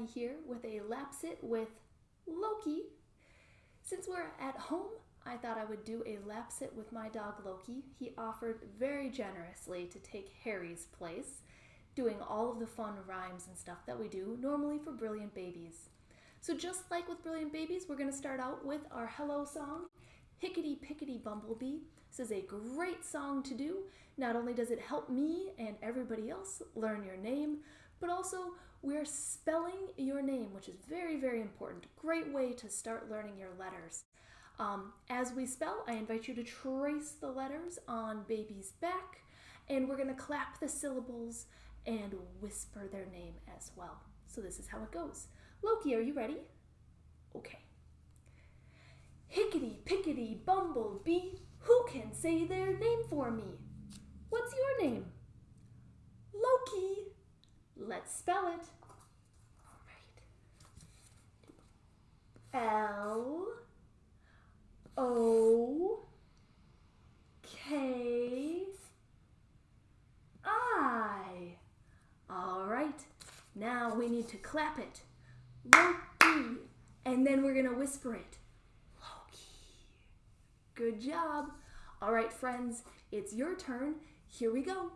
Abby here with a Lapsit with Loki. Since we're at home, I thought I would do a Lapsit with my dog Loki. He offered very generously to take Harry's place, doing all of the fun rhymes and stuff that we do normally for Brilliant Babies. So just like with Brilliant Babies, we're going to start out with our hello song, Hickety Pickety Bumblebee. This is a great song to do. Not only does it help me and everybody else learn your name, but also we're spelling your name, which is very, very important. Great way to start learning your letters. Um, as we spell, I invite you to trace the letters on baby's back, and we're going to clap the syllables and whisper their name as well. So this is how it goes. Loki, are you ready? Okay. Hickety pickety bumblebee, who can say their name for me? What's your name? Spell it. L O K I. All right. Now we need to clap it. Loki. And then we're going to whisper it. Loki. Good job. All right, friends, it's your turn. Here we go.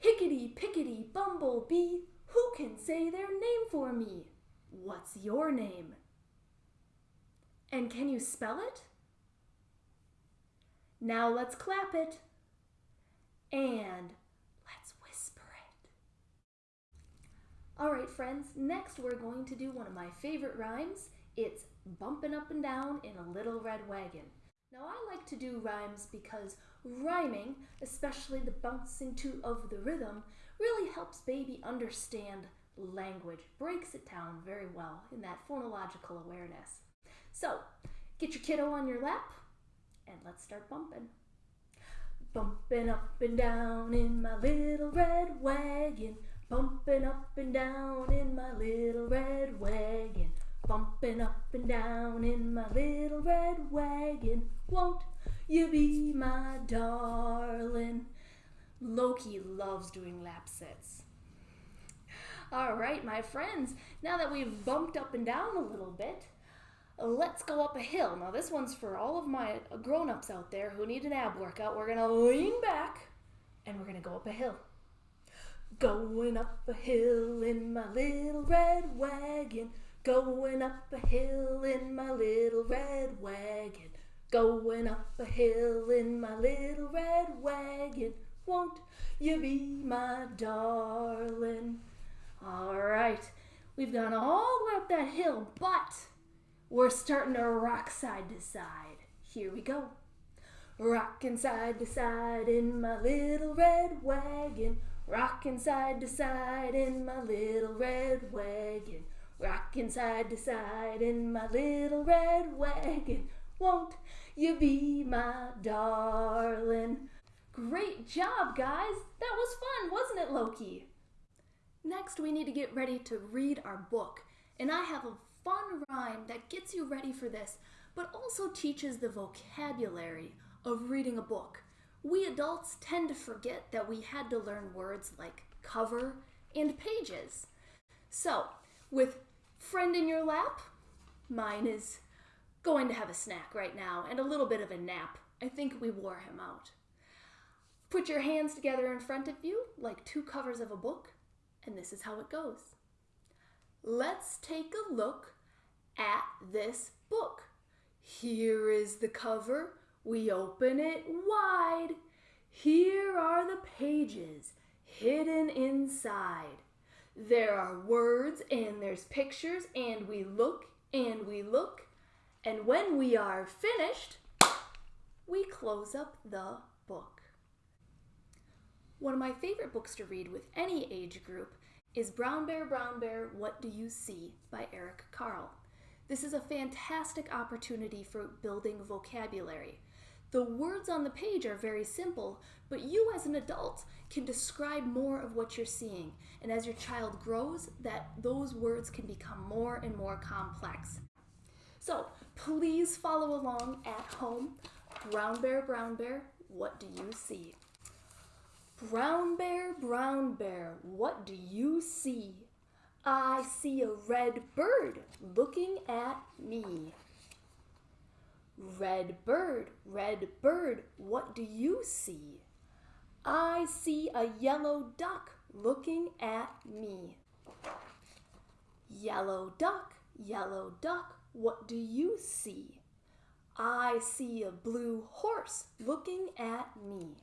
Hickety pickety bumblebee, who can say their name for me? What's your name? And can you spell it? Now let's clap it. And let's whisper it. All right, friends, next we're going to do one of my favorite rhymes. It's bumping up and down in a little red wagon. Now I like to do rhymes because rhyming, especially the bouncing to of the rhythm, really helps baby understand language, breaks it down very well in that phonological awareness. So, get your kiddo on your lap and let's start bumping. Bumping up and down in my little red wagon, bumping up and down in my little red wagon. Bumping up and down in my little red wagon. Won't you be my darling? Loki loves doing lapsits. All right, my friends, now that we've bumped up and down a little bit, let's go up a hill. Now, this one's for all of my grown ups out there who need an ab workout. We're going to lean back and we're going to go up a hill. Going up a hill in my little red wagon. Going up a hill in my little red wagon. Going up a hill in my little red wagon. Won't you be my darling? All right, we've gone all the way up that hill, but we're starting to rock side to side. Here we go. Rocking side to side in my little red wagon. Rocking side to side in my little red wagon. Rocking side to side in my little red wagon. Won't you be my darling? Great job, guys! That was fun, wasn't it, Loki? Next, we need to get ready to read our book. And I have a fun rhyme that gets you ready for this, but also teaches the vocabulary of reading a book. We adults tend to forget that we had to learn words like cover and pages. So, with friend in your lap, mine is going to have a snack right now and a little bit of a nap. I think we wore him out. Put your hands together in front of you like two covers of a book, and this is how it goes. Let's take a look at this book. Here is the cover. We open it wide. Here are the pages hidden inside. There are words and there's pictures, and we look and we look, and when we are finished, we close up the book. One of my favorite books to read with any age group is Brown Bear, Brown Bear, What Do You See by Eric Carle. This is a fantastic opportunity for building vocabulary. The words on the page are very simple, but you as an adult can describe more of what you're seeing. And as your child grows, that those words can become more and more complex. So please follow along at home. Brown bear, brown bear, what do you see? Brown bear, brown bear, what do you see? I see a red bird looking at me. Red bird, red bird, what do you see? I see a yellow duck looking at me. Yellow duck, yellow duck, what do you see? I see a blue horse looking at me.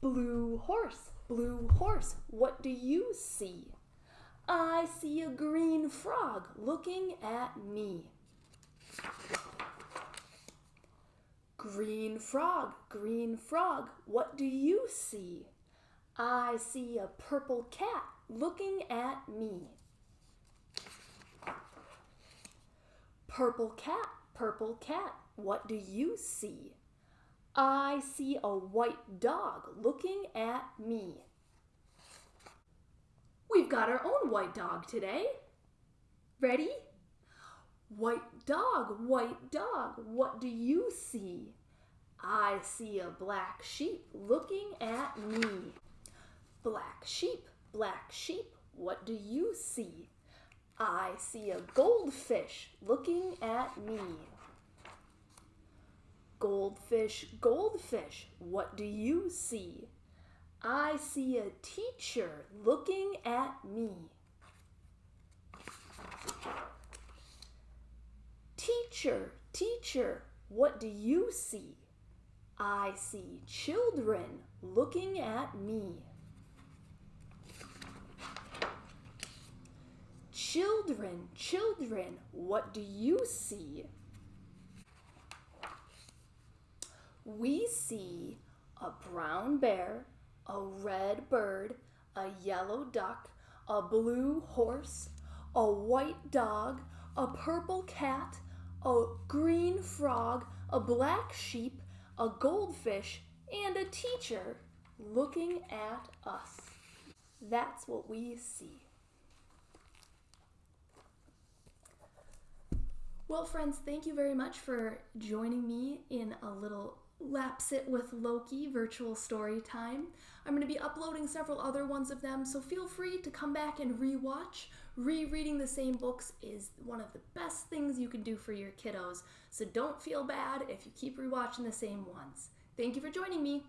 Blue horse, blue horse, what do you see? I see a green frog looking at me. Green frog, green frog, what do you see? I see a purple cat looking at me. Purple cat, purple cat, what do you see? I see a white dog looking at me. Got our own white dog today. Ready? White dog, white dog, what do you see? I see a black sheep looking at me. Black sheep, black sheep, what do you see? I see a goldfish looking at me. Goldfish, goldfish, what do you see? I see a teacher looking at me. Teacher, teacher, what do you see? I see children looking at me. Children, children, what do you see? We see a brown bear, a red bird, a yellow duck, a blue horse, a white dog, a purple cat, a green frog, a black sheep, a goldfish, and a teacher looking at us. That's what we see. Well, friends, thank you very much for joining me in a little Lapsit with Loki virtual story time. I'm going to be uploading several other ones of them, so feel free to come back and rewatch. Rereading the same books is one of the best things you can do for your kiddos, so don't feel bad if you keep rewatching the same ones. Thank you for joining me.